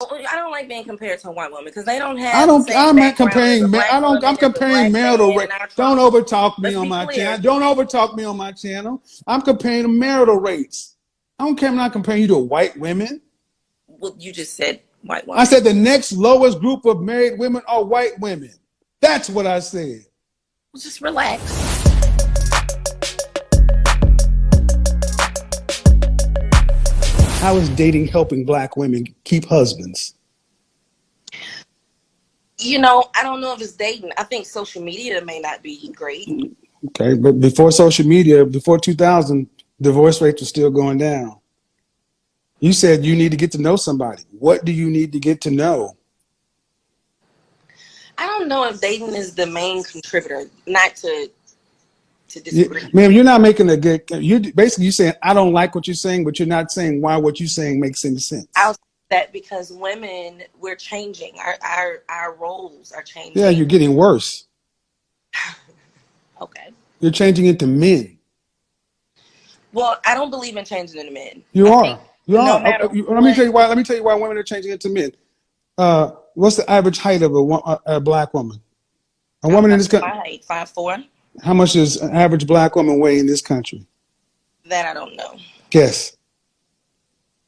I don't like being compared to a white woman because they don't have. I don't. I'm not comparing. ma- I don't. I'm comparing black marital man rate. in our Don't overtalk me Let's on my channel. Don't overtalk me on my channel. I'm comparing marital rates. I don't care. I'm not comparing you to white women. Well, you just said white woman. I said the next lowest group of married women are white women. That's what I said. just relax. How is dating helping black women keep husbands? You know, I don't know if it's dating. I think social media may not be great. Okay, but before social media, before 2000, divorce rates were still going down. You said you need to get to know somebody. What do you need to get to know? I don't know if dating is the main contributor. Not to to disagree. ma'am, you're not making a good. You basically you saying I don't like what you're saying, but you're not saying why what you're saying makes any sense. I'll say that because women, we're changing. Our our our roles are changing. Yeah, you're getting worse. okay. You're changing into men. Well, I don't believe in changing into men. You I are. You no are. matter Uh, let me tell you why. Let me tell you why women are changing into men. Uh, what's the average height of a, a, a black woman? A woman in this My country. height, five four. How much does an average black woman weigh in this country? That I don't know. Guess.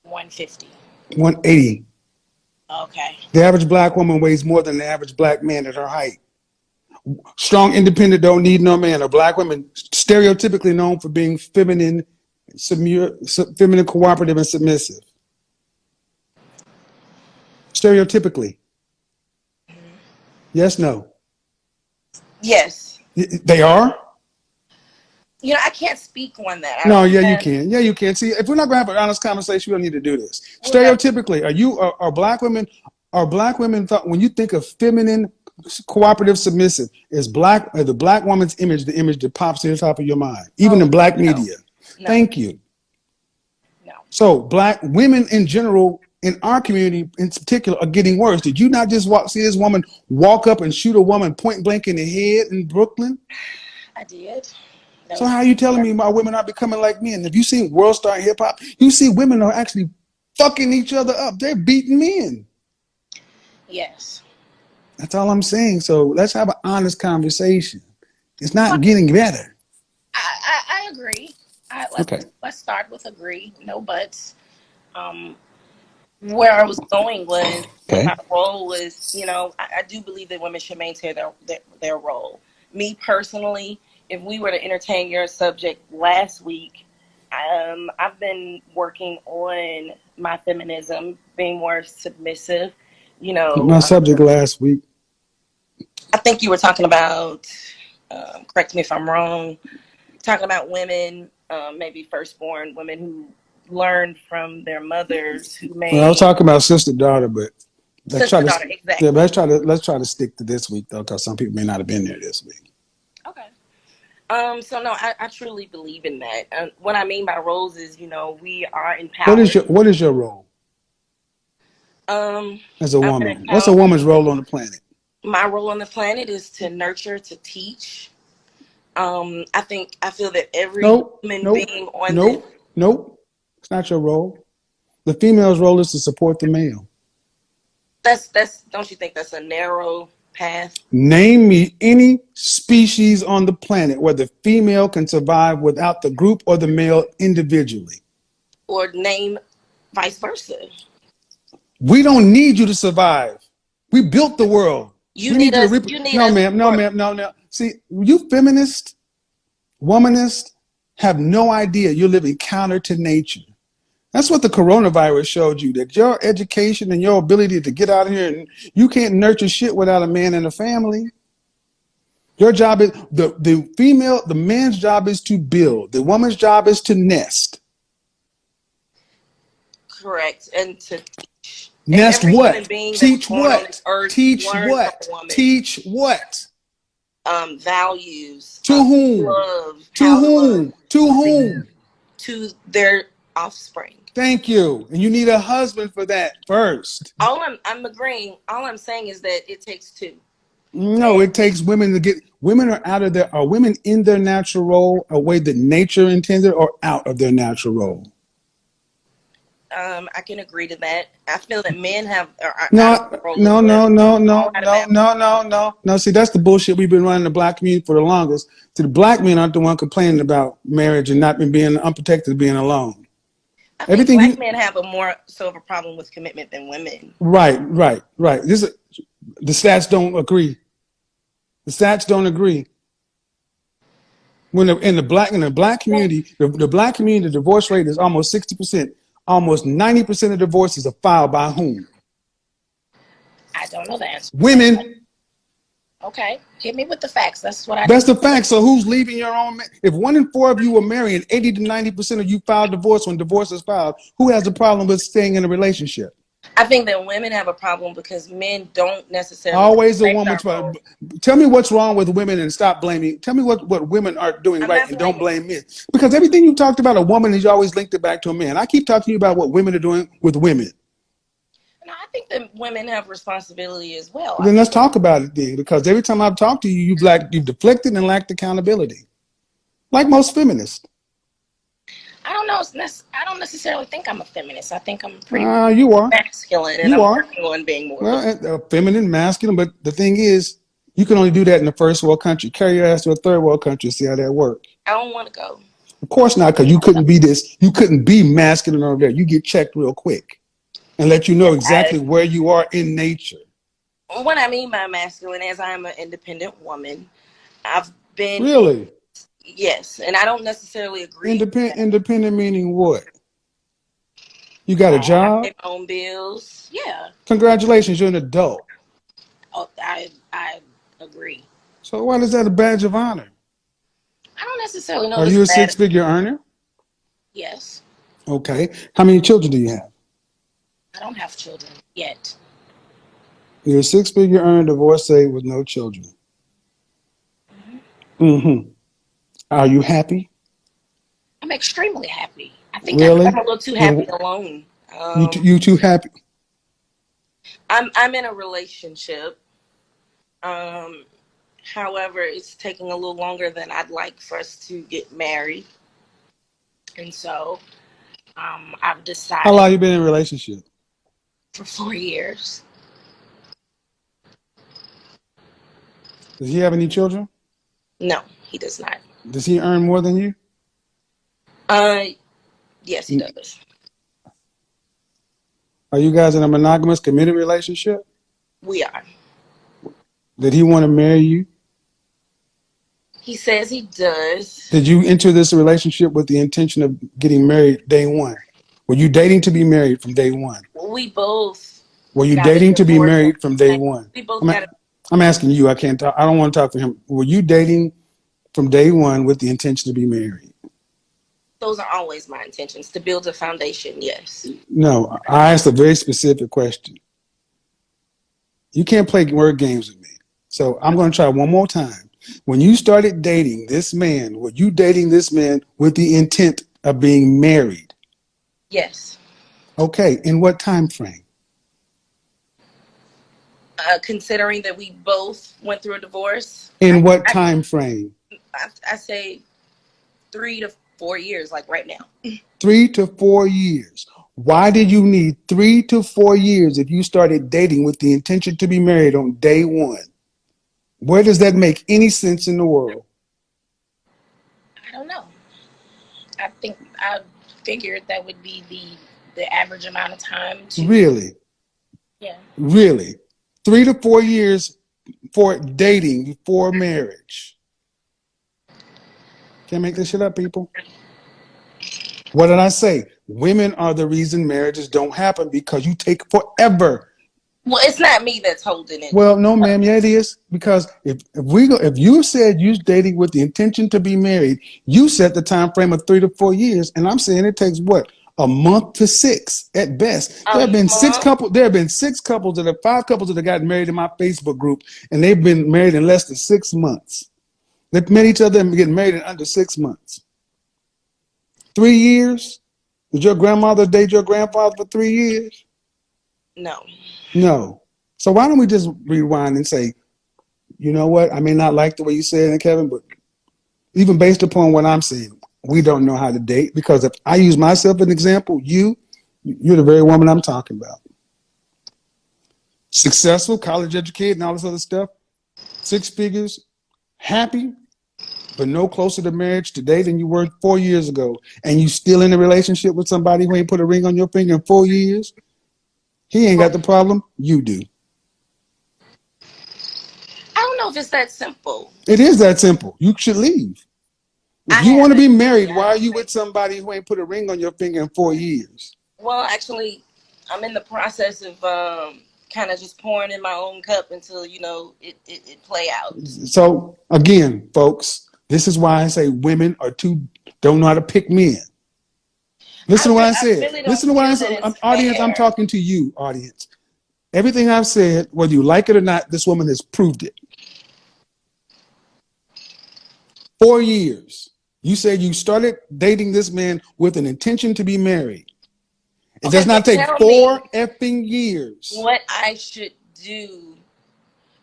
One fifty. 180. Okay. The average black woman weighs more than the average black man at her height. Strong, independent, don't need no man. A black woman, stereotypically known for being feminine, feminine, cooperative, and submissive. Stereotypically. Mm-hmm. Yes, no. Yes. They are? You know, I can't speak on that. I No, yeah, you can. Yeah, you can. See, if we're not gonna have an honest conversation, we don't need to do this. Stereotypically, are you are, are black women are black women thought when you think of feminine, cooperative, submissive, is black the black woman's image the image that pops to the top of your mind, even Oh, in black no. media? No. Thank you. No. So black women in general in our community in particular are getting worse. Did you not just walk see this woman walk up and shoot a woman point blank in the head in Brooklyn? I did. That So how are you telling me my women are becoming like men? If you seen World Star Hip Hop, you see women are actually fucking each other up. They're beating men. Yes. That's all I'm saying. So let's have an honest conversation. It's not getting better. I, I, I agree. I, let's, Okay. let's start with agree, no buts. Um, where I was going was Okay. my role was, you know, I, I do believe that women should maintain their, their their role. Me personally, if we were to entertain your subject last week, um, I've been working on my feminism, being more submissive. You know, My subject last week. I think you were talking about, um, correct me if I'm wrong, talking about women, um, maybe firstborn women who learn from their mothers who may. Well, I was talking about sister daughter, but let's try Sister, to daughter, exactly. yeah, let's try to let's try to stick to this week though, because some people may not have been there this week. Okay. Um. So no, I, I truly believe in that. And what I mean by roles is, you know, we are empowered. What is your what is your role um as a I'm an woman? What's a woman's role on the planet? my role on the planet is to nurture, to teach. Um. I think I feel that every Nope, human nope, being on nope, nope. It's not your role. The female's role is to support the male. that's that's. Don't you think that's a narrow path? Name me any species on the planet where the female can survive without the group or the male individually. or name vice versa. We don't need you to survive. We built the world. You We need us. you need no, ma'am. No, ma'am. No, no. See, you feminist, womanist have no idea you're living counter to nature. That's what the coronavirus showed you that your education and your ability to get out here and you can't nurture shit without a man and a family. Your job is the, the female, the man's job is to build, the woman's job is to nest. Correct. And to teach. Nest what? Teach what? earth Teach what? Teach what? Um, values. To um, whom? Love. To whom? love To whom? To their offspring. Thank you. And you need a husband for that first. All I'm I'm agreeing. All I'm saying is that it takes two. No, it takes women to get women are out of their are women in their natural role, a way that nature intended, or out of their natural role. Um, I can agree to that. I feel that men have No, out of control as no, no, no, no, All out of no, no, no, no, no. No, see, that's the bullshit we've been running the black community for the longest. See, the black men aren't the one complaining about marriage and not being unprotected, being alone. I Everything black you- men have a more so of a problem with commitment than women. Right, right, right. This is, the stats don't agree. The stats don't agree. When the, in the black in the black community, the, the black community, the divorce rate is almost sixty percent. Almost ninety percent of divorces are filed by whom? I don't know the answer. Women. Okay, hit me with the facts. That's what I. That's the facts. So who's leaving your own? ma- If one in four of you are married, and eighty to ninety percent of you file divorce when divorce is filed, who has a problem with staying in a relationship? I think that women have a problem because men don't necessarily Always the respect woman's our Tell me what's wrong with women and stop blaming. Tell me what, what women are doing I'm right and don't blame men. Because everything you talked about a woman is always linked it back to a man. I keep talking to you about what women are doing with women. Think that women have responsibility as well. Then let's talk about it then. Because every time I've talked to you, you've lacked, you've deflected and lacked accountability. Like most feminists. I don't know. I don't necessarily think I'm a feminist. I think I'm pretty. Uh, you are. masculine, and You I'm are. working on being more. Well, uh, feminine, masculine, but the thing is, you can only do that in the first world country. Carry your ass to a third world country, see how that works. I don't want to go. Of course not, because you couldn't be this. You couldn't be masculine over there. You get checked real quick, and let you know exactly where you are in nature. What I mean by masculine is I am an independent woman. I've been Really, yes, and I don't necessarily agree. independent. Independent meaning what? You got a job. my own bills. Yeah. Congratulations, you're an adult. Oh, I I agree. So why is that a badge of honor? I don't necessarily know. Are you a six-figure earner? Yes. Okay. How many children do you have? I don't have children yet. You're a six-figure earner, divorcee with no children. Mm-hmm. Are you happy? I'm extremely happy. I think Really? I'm a little too happy alone. Um, You, t- you too happy? I'm I'm in a relationship. Um, however, it's taking a little longer than I'd like for us to get married, and so um, I've decided How long you been in a relationship? For four years. Does he have any children? no, he does not. Does he earn more than you? Uh, yes, he does. Are you guys in a monogamous, committed relationship? We are. Did he want to marry you? He says he does. Did you enter this relationship with the intention of getting married day one? Were you dating to be married from day one? We both. Were you dating to be married from day one? We both I'm, a- I'm asking you. I can't talk. I don't want to talk for him. Were you dating from day one with the intention to be married? Those are always my intentions to build a foundation. Yes. No, I asked a very specific question. You can't play word games with me. So I'm going to try one more time. When you started dating this man, were you dating this man with the intent of being married? Yes. Okay. In what time frame? Uh, considering that we both went through a divorce, In what time frame? I, I say three to four years, like right now. Three to four years. Why did you need three to four years if you started dating with the intention to be married on day one? Where does that make any sense in the world? I don't know. I think I figured that would be the the average amount of time to Really? yeah. Really? Three to four years for dating before marriage. Can't make this shit up, people. What did I say? Women are the reason marriages don't happen because you take forever. Well, it's not me that's holding it. Well, no, ma'am, yeah, it is. Because if, if we go, if you said you're dating with the intention to be married, you set the time frame of three to four years, and I'm saying it takes what a month to six at best. There have been six couples. There have been six couples that have five couples that have gotten married in my Facebook group, and they've been married in less than six months. They've met each other and getting married in under six months. Three years? Did your grandmother date your grandfather for three years? No. No. So why don't we just rewind and say, you know what? I may not like the way you said it, Kevin, but even based upon what I'm saying, we don't know how to date because if I use myself as an example, you, You're the very woman I'm talking about. Successful, college educated, and all this other stuff. Six figures, happy, but no closer to marriage today than you were four years ago. And you still in a relationship with somebody who ain't put a ring on your finger in four years? He ain't got the problem. You do. I don't know if it's that simple. It is that simple. You should leave. If I you want to be married, why are you with somebody who ain't put a ring on your finger in four years? Well, actually, I'm in the process of um, kind of just pouring in my own cup until you know it, it, it play out. So again, folks, this is why I say women are too don't know how to pick men. Listen to what I I said. really Listen to what I said. Um, audience, I'm talking to you, audience. Everything I've said, whether you like it or not, this woman has proved it. Four years. You said you started dating this man with an intention to be married. It Okay, does not take four effing years. What I should do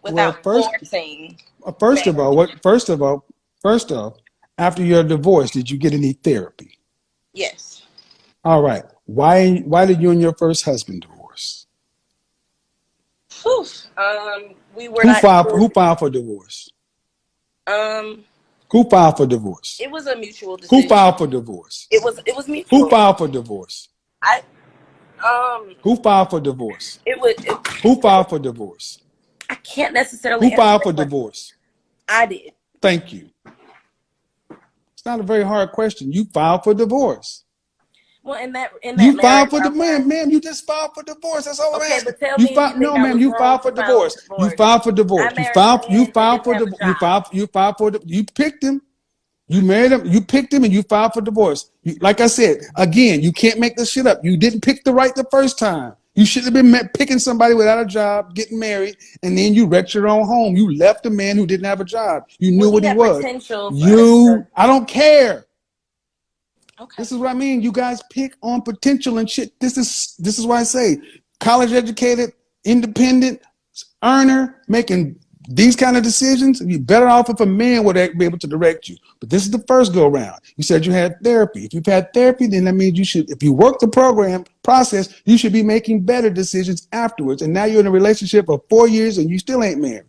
Well, without first, forcing. uh, first of all, what? First of all, first off, after your divorce, did you get any therapy? Yes. All right. Why? Why did you and your first husband divorce? Whew. Um, we were Who filed? Who filed for divorce? Um, Who filed for divorce? it was a mutual decision. Who filed for divorce? It was. It was mutual. Who filed for divorce? I. Um, Who filed for divorce? it would. It, Who filed for divorce? I can't necessarily. Who filed for divorce? I did. Thank you. It's not a very hard question. You filed for divorce. Well, in that in that You filed for the man, ma'am. You just filed for divorce. That's all I'm Okay, asking. but tell you me filed, no, ma'am. You filed for file divorce. You divorce. filed for divorce. You filed. You filed for the. You filed. You filed for the. You picked him. You married him. You picked him, and you filed for divorce. You, like I said again, you can't make this shit up. You didn't pick the right the first time. You should have been met picking somebody without a job, getting married, and then you wrecked your own home. You left a man who didn't have a job. You knew Well, what he he was. You. I don't care. Okay. This is what I mean. You guys pick on potential and shit. This is this is why I say college educated, independent, earner, making these kind of decisions. You're better off if a man would be able to direct you. But this is the first go round. You said you had therapy. If you've had therapy, then that means you should, if you work the program process, you should be making better decisions afterwards. And now you're in a relationship of four years and you still ain't married.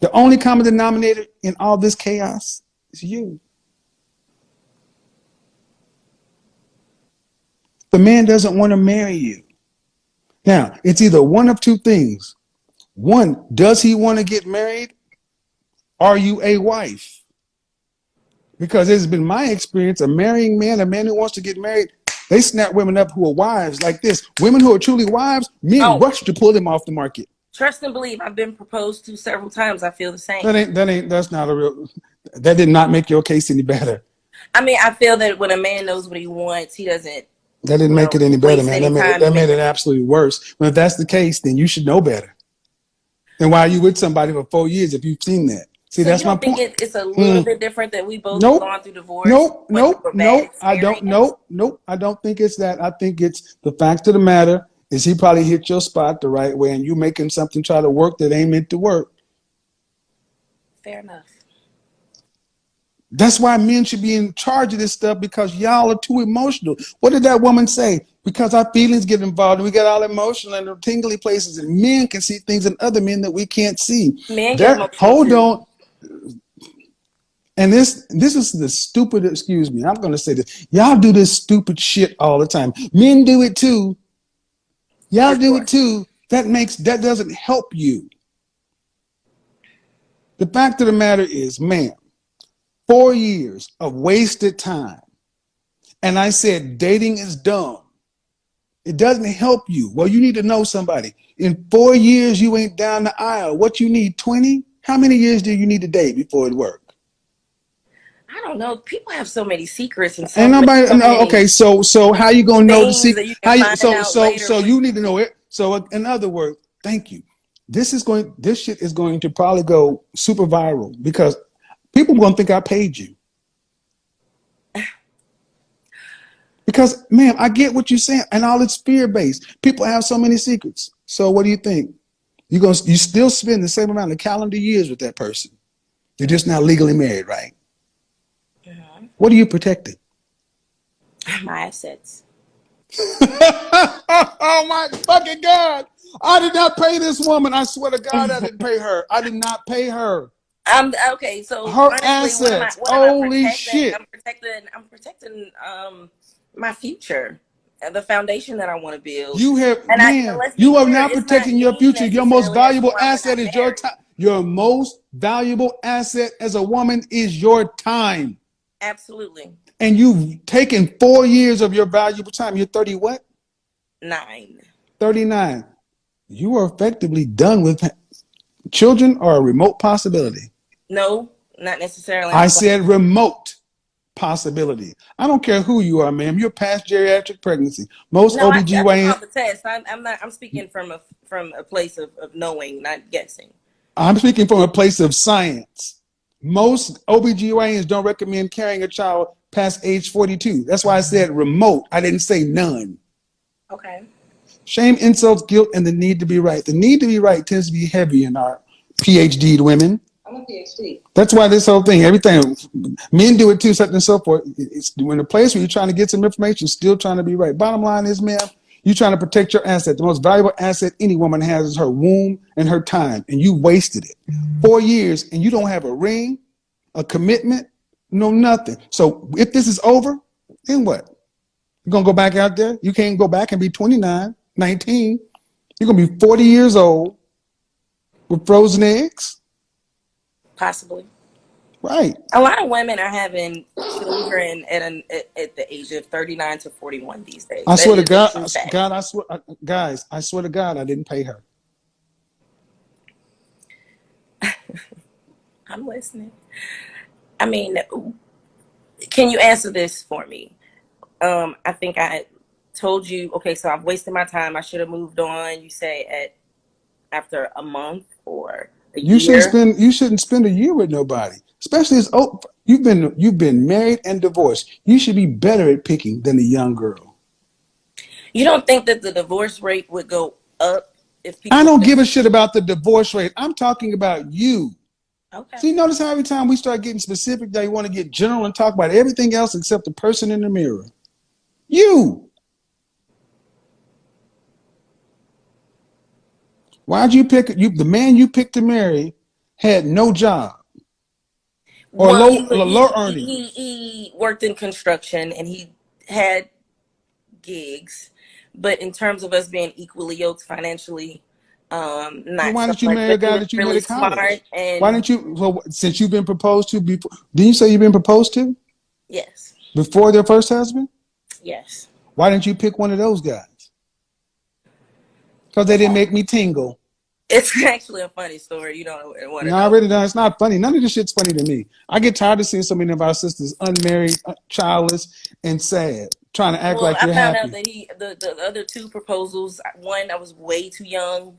The only common denominator in all this chaos is you. The man doesn't want to marry you. Now, it's either one of two things. One, does he want to get married? Are you a wife? Because it's been my experience, a marrying man, a man who wants to get married, they snap women up who are wives like this. Women who are truly wives, men Oh. rush to pull them off the market. Trust and believe. I've been proposed to several times. I feel the same. That ain't that ain't that's not a real that did not make your case any better. I mean, I feel that when a man knows what he wants, he doesn't. That didn't make it any better, man. That made, it, that made it absolutely worse. Well, if that's the case, then you should know better. And why are you with somebody for four years if you've seen that? See, So that's my point. it, it's a little Mm. bit different that we both Nope. gone through divorce? Nope, nope, through a bad nope. I don't. Nope, nope. I don't think it's that. I think it's the fact of the matter is he probably hit your spot the right way, and you making something try to work that ain't meant to work. Fair enough. That's why men should be in charge of this stuff because y'all are too emotional. What did that woman say? Because our feelings get involved and we get all emotional and tingly places, and men can see things in other men that we can't see. Men emotional hold on. And this this is the stupid, excuse me, I'm gonna say this. Y'all do this stupid shit all the time. Men do it too. Y'all do it too. That makes that doesn't help you. The fact of the matter is, ma'am, four years of wasted time. And I said dating is dumb. It doesn't help you. Well, you need to know somebody. In four years, you ain't down the aisle. What you need, 20? How many years do you need to date before it works? I don't know. People have so many secrets and so Ain't nobody. so No, okay, so so how you gonna know the secret? you How you, so so so you need to know it. So in other words, thank you. This is going. This shit is going to probably go super viral because people gonna think I paid you. Because, ma'am, I get what you're saying, and all it's fear based. People have so many secrets. So what do you think? You gonna you still spend the same amount of calendar years with that person. You're just not legally married, right? Mhm. What are you protecting? My assets. oh my fucking God. I did not pay this woman. I swear to God, I didn't pay her. I did not pay her. I'm okay. So Her honestly, what am I, assets. what am I Holy shit. I'm protecting. I'm protecting um my future, the foundation that I want to build. You have, And I- man, be you are clear, not it's not protecting your future. Your most valuable to why I'm asset is your time. Your most valuable asset as a woman is your time. Absolutely And you've taken four years of your valuable time. You're 30 what? nine. 39. You are effectively done with children are a remote possibility. No, not necessarily. I said remote possibility. I don't care who you are, ma'am. You're past geriatric pregnancy. Most no, I, I took OBGYN, off the test. I'm, I'm not. I'm speaking from a from a place of, of knowing, not guessing. I'm speaking from a place of science. Most OBGYNs don't recommend carrying a child past age 42. That's why I said remote. I didn't say none. Okay. Shame, insults, guilt, and the need to be right. The need to be right tends to be heavy in our PhD women. PhD. That's why this whole thing, everything, men do it too, such and so forth. It's in a place where you're trying to get some information, still trying to be right. Bottom line is, ma'am, you're trying to protect your asset. The most valuable asset any woman has is her womb and her time, and you wasted it. Four years, and you don't have a ring, a commitment, no nothing. So if this is over, then what? You're gonna go back out there? You can't go back and be 29, 19. You're gonna be 40 years old with frozen eggs, Possibly. right? A lot of women are having children at an at, at the age of 39 to 41 these days. I That swear to God, I- God, I swear, I- guys, I swear to God, I didn't pay her. I'm listening. I mean, can you answer this for me? Um, I think I told you. Okay, so I've wasted my time. I should have moved on. You say at after a month or You year. shouldn't spend, you shouldn't spend a year with nobody, especially as oh, you've been, you've been married and divorced. You should be better at picking than a young girl. You don't think that the divorce rate would go up if people? I don't give a shit about the divorce rate. I'm talking about you. Okay. See, notice how every time we start getting specific, they want to get general and talk about everything else except the person in the mirror. You. Why'd you pick you? The man you picked to marry had no job or Well, low, he, low, earnings. He, he worked in construction and he had gigs, but in terms of us being equally yoked financially, um, not. why so didn't you marry a guy that you really met at college? and Why didn't you? Well, since you've been proposed to before, didn't you say you've been proposed to yes, before their first husband? yes. Why didn't you pick one of those guys? Because they didn't make me tingle. It's actually a funny story. You don't want to No, I know. really don't. It's not funny. None of this shit's funny to me. I get tired of seeing so many of our sisters unmarried, uh, childless, and sad, trying to act well, like I you're found happy. out that he the, the other two proposals. One, I was way too young,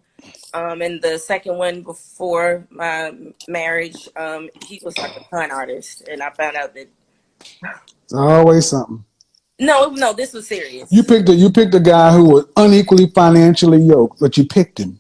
um, and the second one before my marriage, um, he was like a con artist, and I found out that It's always something. No, no, this was serious. You picked a you picked a guy who was unequally financially yoked, but you picked him.